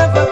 never